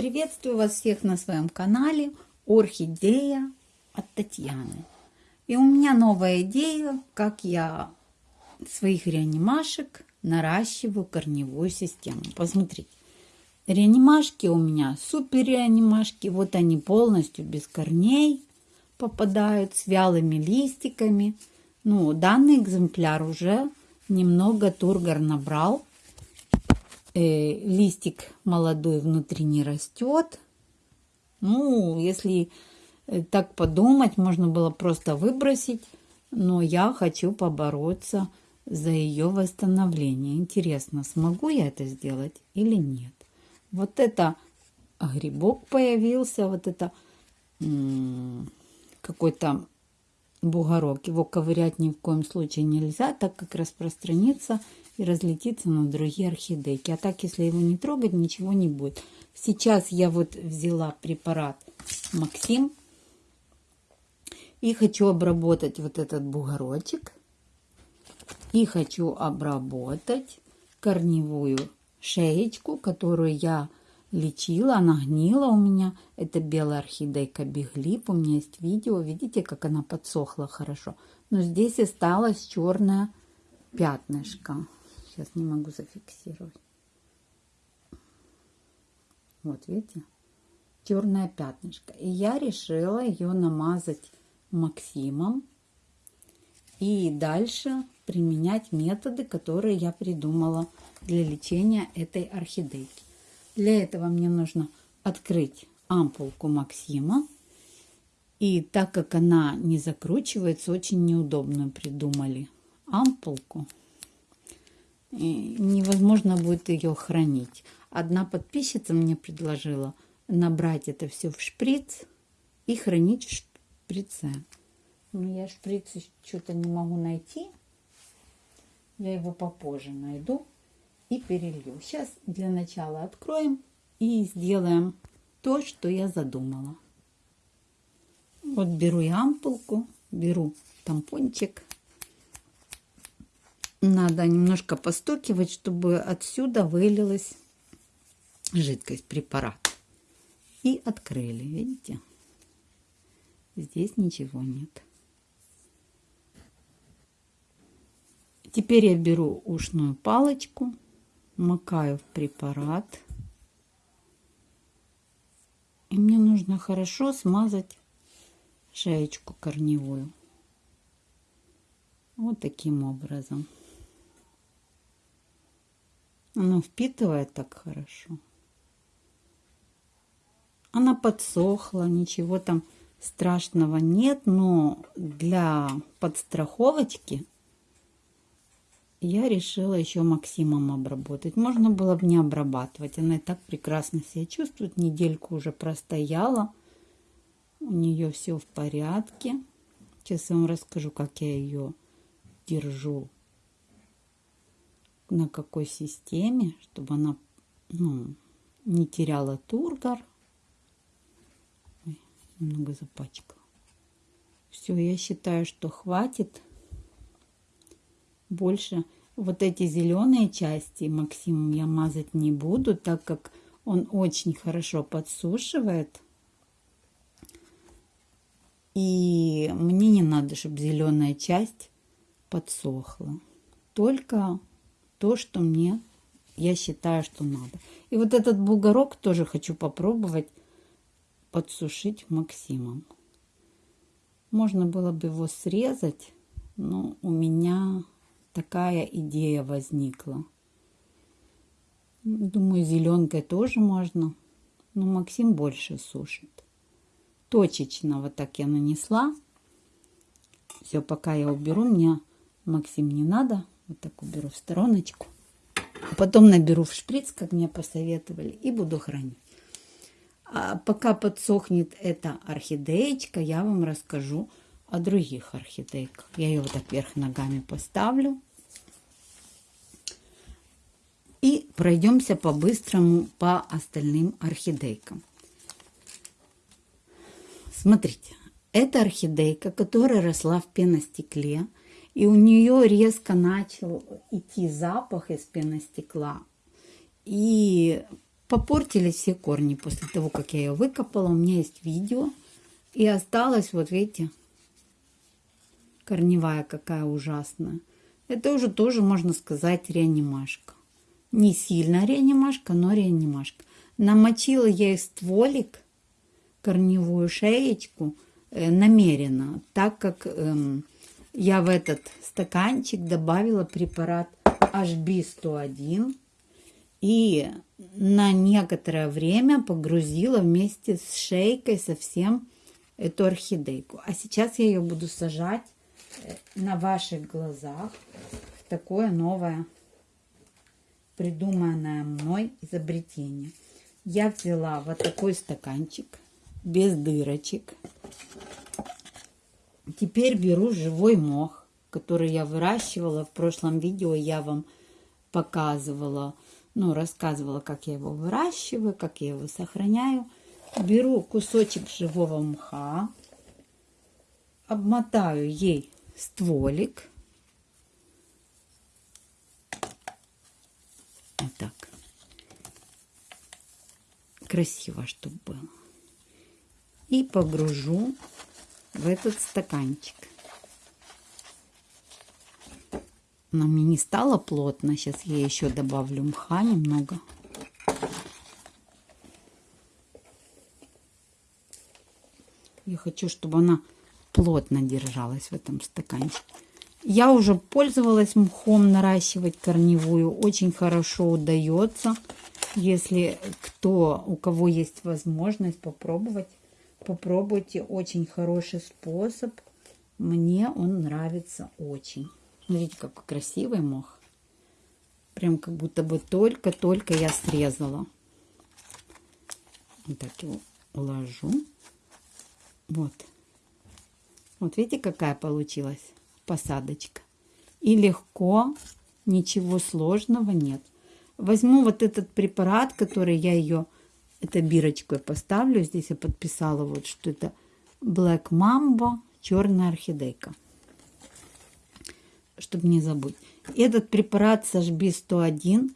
Приветствую вас всех на своем канале Орхидея от Татьяны. И у меня новая идея, как я своих реанимашек наращиваю корневую систему. Посмотрите, реанимашки у меня супер реанимашки. Вот они полностью без корней попадают с вялыми листиками. Ну, данный экземпляр уже немного тургор набрал э, листик молодой внутри не растет. Ну, если э, так подумать, можно было просто выбросить, но я хочу побороться за ее восстановление. Интересно, смогу я это сделать или нет? Вот это грибок появился, вот это какой-то бугорок. Его ковырять ни в коем случае нельзя, так как распространится и разлетится на другие орхидейки. А так, если его не трогать, ничего не будет. Сейчас я вот взяла препарат Максим и хочу обработать вот этот бугорочек. И хочу обработать корневую шеечку, которую я лечила, она гнила у меня. Это белая орхидейка Биглип. У меня есть видео. Видите, как она подсохла хорошо. Но здесь осталось черное пятнышко. Сейчас не могу зафиксировать. Вот, видите? Черное пятнышко. И я решила ее намазать Максимом. И дальше применять методы, которые я придумала для лечения этой орхидейки. Для этого мне нужно открыть ампулку Максима. И так как она не закручивается, очень неудобно придумали ампулку. Невозможно будет ее хранить. Одна подписчица мне предложила набрать это все в шприц и хранить в шприце. Но я шприц что-то не могу найти. Я его попозже найду и перелью. Сейчас для начала откроем и сделаем то, что я задумала. Вот беру я ампулку, беру тампончик. Надо немножко постукивать, чтобы отсюда вылилась жидкость, препарат. И открыли, видите? Здесь ничего нет. Теперь я беру ушную палочку макаю в препарат. И мне нужно хорошо смазать шеечку корневую. Вот таким образом. Оно впитывает так хорошо. Она подсохла, ничего там страшного нет, но для подстраховочки я решила еще Максимом обработать. Можно было бы не обрабатывать. Она и так прекрасно себя чувствует. Недельку уже простояла. У нее все в порядке. Сейчас я вам расскажу, как я ее держу. На какой системе, чтобы она ну, не теряла тургор. Ой, немного запачкала. Все, я считаю, что хватит больше вот эти зеленые части Максимум я мазать не буду, так как он очень хорошо подсушивает. И мне не надо, чтобы зеленая часть подсохла. Только то, что мне, я считаю, что надо. И вот этот бугорок тоже хочу попробовать подсушить Максимом. Можно было бы его срезать, но у меня такая идея возникла. Думаю, зеленкой тоже можно, но Максим больше сушит. Точечно вот так я нанесла. Все, пока я уберу, мне Максим не надо. Вот так уберу в стороночку. А потом наберу в шприц, как мне посоветовали, и буду хранить. А пока подсохнет эта орхидеечка, я вам расскажу о других орхидейках. Я ее вот так вверх ногами поставлю. И пройдемся по-быстрому по остальным орхидейкам. Смотрите, это орхидейка, которая росла в пеностекле. И у нее резко начал идти запах из пеностекла. И попортились все корни после того, как я ее выкопала. У меня есть видео. И осталась, вот видите, корневая какая ужасная. Это уже тоже, можно сказать, реанимашка. Не сильно реанимашка, но реанимашка. Намочила я и стволик, корневую шеечку, э, намеренно, так как э, я в этот стаканчик добавила препарат HB101 и на некоторое время погрузила вместе с шейкой совсем эту орхидейку. А сейчас я ее буду сажать э, на ваших глазах. Такое новое придуманное мной изобретение. Я взяла вот такой стаканчик без дырочек. Теперь беру живой мох, который я выращивала. В прошлом видео я вам показывала, ну, рассказывала, как я его выращиваю, как я его сохраняю. Беру кусочек живого мха, обмотаю ей стволик. Вот так. Красиво, чтобы было. И погружу в этот стаканчик. Она мне не стало плотно. Сейчас я еще добавлю мха немного. Я хочу, чтобы она плотно держалась в этом стаканчике. Я уже пользовалась мхом наращивать корневую. Очень хорошо удается. Если кто, у кого есть возможность попробовать, попробуйте. Очень хороший способ. Мне он нравится очень. Смотрите, какой красивый мох. Прям как будто бы только-только я срезала. Вот так его уложу. Вот. Вот видите, какая получилась посадочка. И легко, ничего сложного нет. Возьму вот этот препарат, который я ее, это бирочкой поставлю. Здесь я подписала вот, что это Black Mambo, черная орхидейка. Чтобы не забыть. Этот препарат сожби 101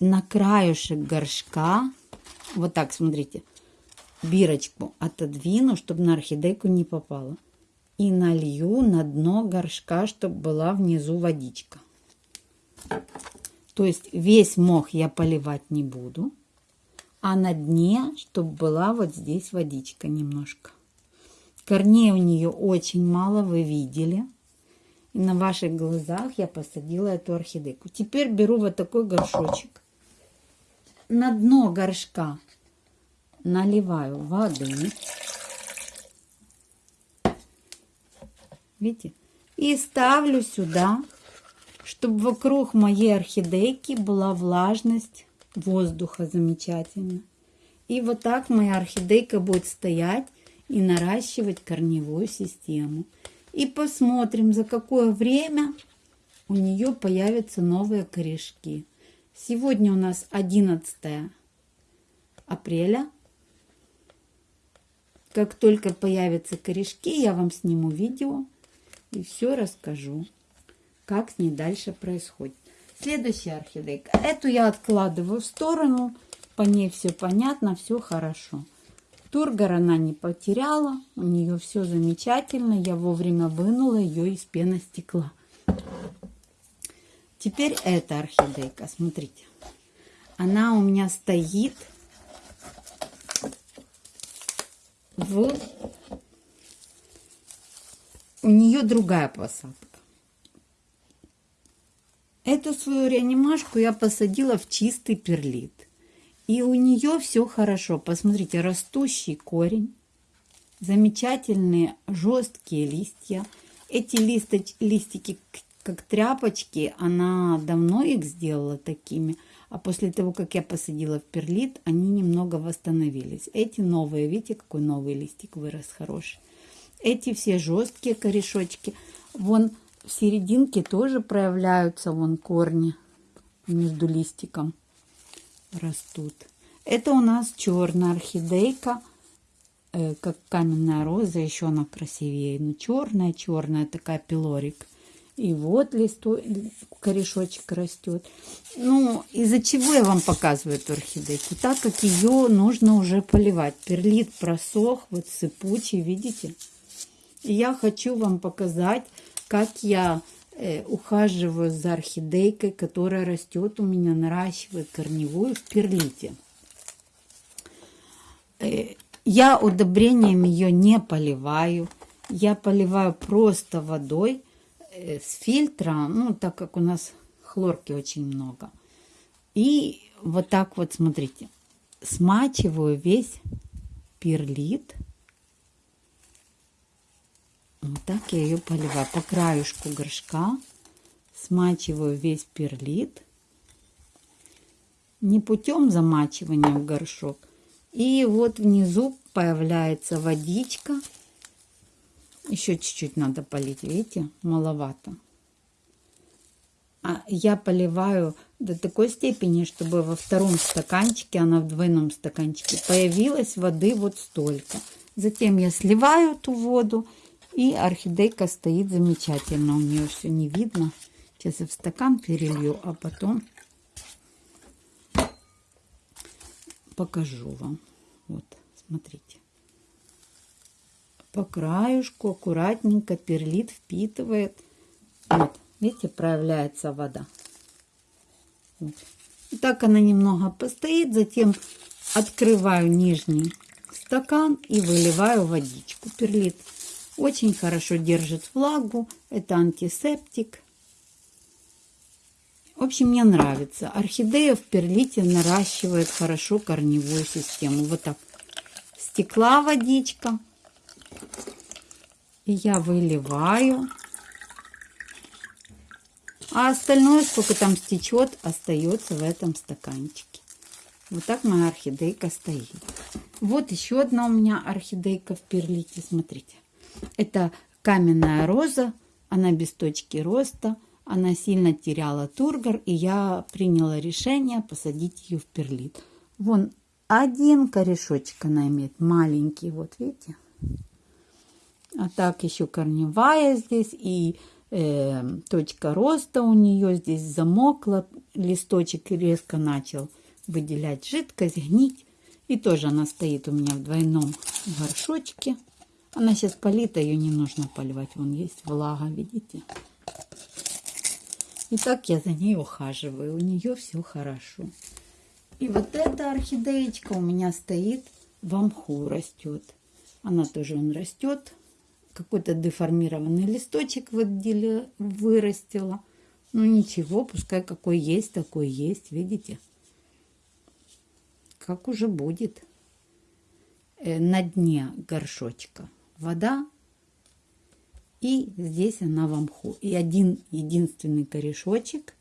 на краюшек горшка. Вот так, смотрите бирочку отодвину, чтобы на орхидейку не попало. И налью на дно горшка, чтобы была внизу водичка. То есть весь мох я поливать не буду. А на дне, чтобы была вот здесь водичка немножко. Корней у нее очень мало, вы видели. И на ваших глазах я посадила эту орхидейку. Теперь беру вот такой горшочек. На дно горшка наливаю воды. Видите? И ставлю сюда, чтобы вокруг моей орхидейки была влажность воздуха замечательно. И вот так моя орхидейка будет стоять и наращивать корневую систему. И посмотрим, за какое время у нее появятся новые корешки. Сегодня у нас 11 апреля как только появятся корешки, я вам сниму видео и все расскажу, как с ней дальше происходит. Следующая орхидейка. Эту я откладываю в сторону. По ней все понятно, все хорошо. Тургор она не потеряла. У нее все замечательно. Я вовремя вынула ее из пеностекла. Теперь эта орхидейка. Смотрите. Она у меня стоит в... У нее другая посадка. Эту свою реанимашку я посадила в чистый перлит. И у нее все хорошо. Посмотрите, растущий корень. Замечательные жесткие листья. Эти листоч, листики, как тряпочки, она давно их сделала такими. А после того, как я посадила в перлит, они немного восстановились. Эти новые, видите, какой новый листик вырос хороший. Эти все жесткие корешочки. Вон в серединке тоже проявляются вон корни между листиком растут. Это у нас черная орхидейка, э, как каменная роза, еще она красивее. Но черная, черная такая пилорик. И вот листо, корешочек растет. Ну, из-за чего я вам показываю эту орхидейку? Так как ее нужно уже поливать. Перлит просох, вот сыпучий, видите? И я хочу вам показать, как я э, ухаживаю за орхидейкой, которая растет у меня, наращивает корневую в перлите. Э, я удобрением ее не поливаю. Я поливаю просто водой Э, с фильтра, ну, так как у нас хлорки очень много. И вот так вот, смотрите, смачиваю весь перлит. Вот так я ее поливаю по краешку горшка. Смачиваю весь перлит. Не путем замачивания в горшок. И вот внизу появляется водичка. Еще чуть-чуть надо полить, видите, маловато. А я поливаю до такой степени, чтобы во втором стаканчике, она в двойном стаканчике, появилась воды вот столько. Затем я сливаю эту воду, и орхидейка стоит замечательно. У нее все не видно. Сейчас я в стакан перелью, а потом покажу вам. Вот, смотрите по краюшку аккуратненько перлит, впитывает. Вот, видите, проявляется вода. Вот. И так она немного постоит, затем открываю нижний стакан и выливаю водичку. Перлит очень хорошо держит влагу, это антисептик. В общем, мне нравится. Орхидея в перлите наращивает хорошо корневую систему. Вот так. Стекла водичка. И я выливаю. А остальное, сколько там стечет, остается в этом стаканчике. Вот так моя орхидейка стоит. Вот еще одна у меня орхидейка в перлите. Смотрите. Это каменная роза. Она без точки роста. Она сильно теряла тургор. И я приняла решение посадить ее в перлит. Вон один корешочек она имеет. Маленький. Вот видите? А так еще корневая здесь и э, точка роста у нее здесь замокла. Листочек резко начал выделять жидкость, гнить. И тоже она стоит у меня в двойном горшочке. Она сейчас полита, ее не нужно поливать. Вон есть влага, видите? И так я за ней ухаживаю. У нее все хорошо. И вот эта орхидеечка у меня стоит в амху растет. Она тоже он растет какой-то деформированный листочек в отделе вырастила. Ну ничего, пускай какой есть, такой есть, видите? Как уже будет. Э, на дне горшочка вода. И здесь она в мху. И один единственный корешочек,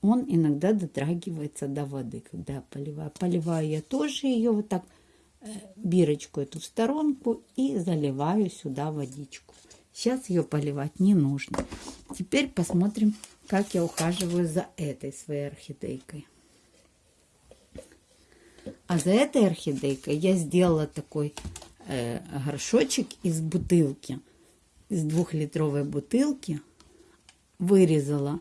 он иногда дотрагивается до воды, когда я поливаю. Поливаю я тоже ее вот так бирочку эту в сторонку и заливаю сюда водичку. Сейчас ее поливать не нужно. Теперь посмотрим, как я ухаживаю за этой своей орхидейкой. А за этой орхидейкой я сделала такой э, горшочек из бутылки, из двухлитровой бутылки. Вырезала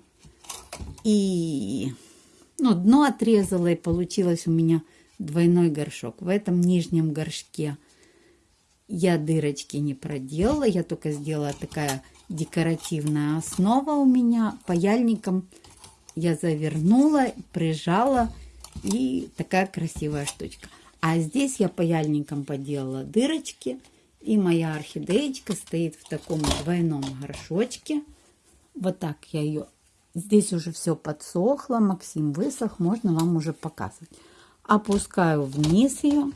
и ну, дно отрезала, и получилось у меня двойной горшок. В этом нижнем горшке я дырочки не проделала, я только сделала такая декоративная основа у меня. Паяльником я завернула, прижала и такая красивая штучка. А здесь я паяльником поделала дырочки. И моя орхидеечка стоит в таком двойном горшочке. Вот так я ее... Здесь уже все подсохло, Максим высох, можно вам уже показывать опускаю вниз ее.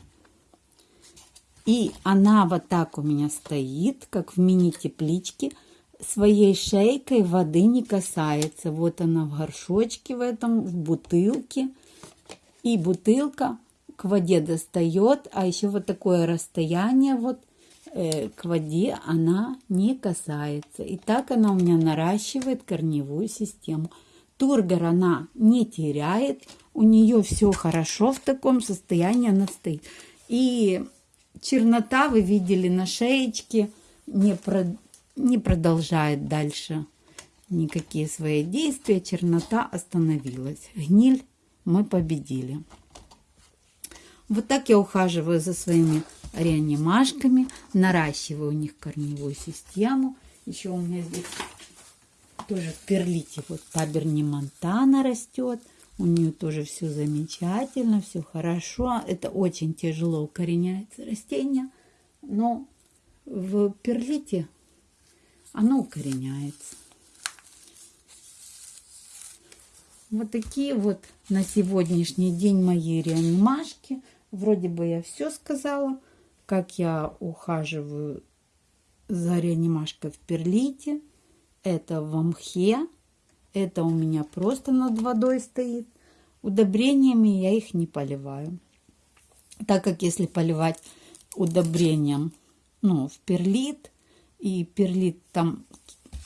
И она вот так у меня стоит, как в мини-тепличке. Своей шейкой воды не касается. Вот она в горшочке в этом, в бутылке. И бутылка к воде достает, а еще вот такое расстояние вот э, к воде она не касается. И так она у меня наращивает корневую систему. Тургор она не теряет, у нее все хорошо в таком состоянии она стоит. И чернота, вы видели на шеечке, не, про, не продолжает дальше никакие свои действия, чернота остановилась. Гниль мы победили. Вот так я ухаживаю за своими реанимашками, наращиваю у них корневую систему. Еще у меня здесь тоже в перлите вот таберни Монтана растет. У нее тоже все замечательно, все хорошо. Это очень тяжело укореняется растение, но в перлите оно укореняется. Вот такие вот на сегодняшний день мои реанимашки. Вроде бы я все сказала, как я ухаживаю за реанимашкой в перлите. Это в мхе. Это у меня просто над водой стоит. Удобрениями я их не поливаю. Так как если поливать удобрением ну, в перлит, и перлит там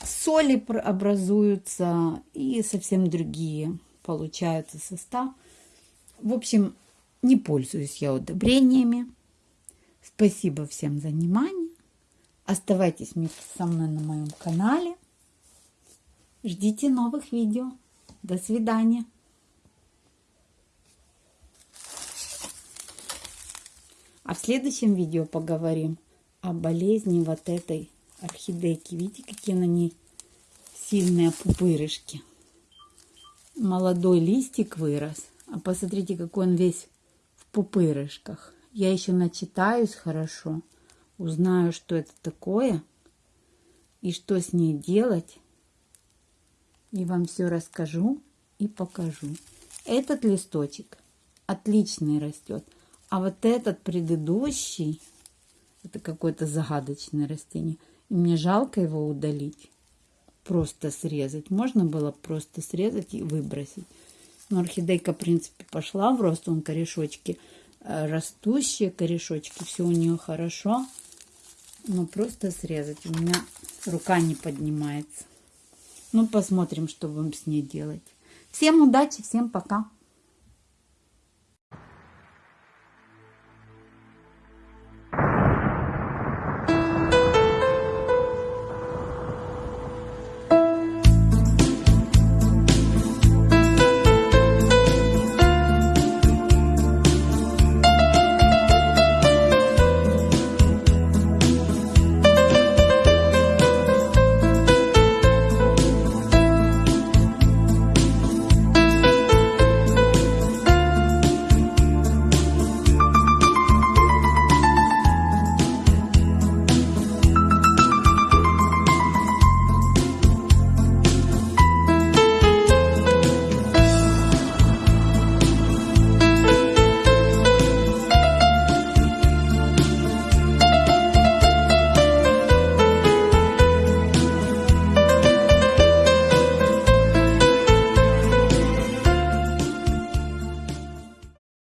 соли образуются и совсем другие получаются состав. В общем, не пользуюсь я удобрениями. Спасибо всем за внимание. Оставайтесь вместе со мной на моем канале. Ждите новых видео. До свидания. А в следующем видео поговорим о болезни вот этой орхидейки. Видите, какие на ней сильные пупырышки. Молодой листик вырос. А посмотрите, какой он весь пупырышках. Я еще начитаюсь хорошо. Узнаю, что это такое. И что с ней делать. И вам все расскажу и покажу. Этот листочек отличный растет. А вот этот предыдущий, это какое-то загадочное растение – и мне жалко его удалить. Просто срезать. Можно было просто срезать и выбросить. Но орхидейка, в принципе, пошла в рост. Он корешочки э, растущие, корешочки. Все у нее хорошо. Но просто срезать. У меня рука не поднимается. Ну, посмотрим, что будем с ней делать. Всем удачи, всем пока.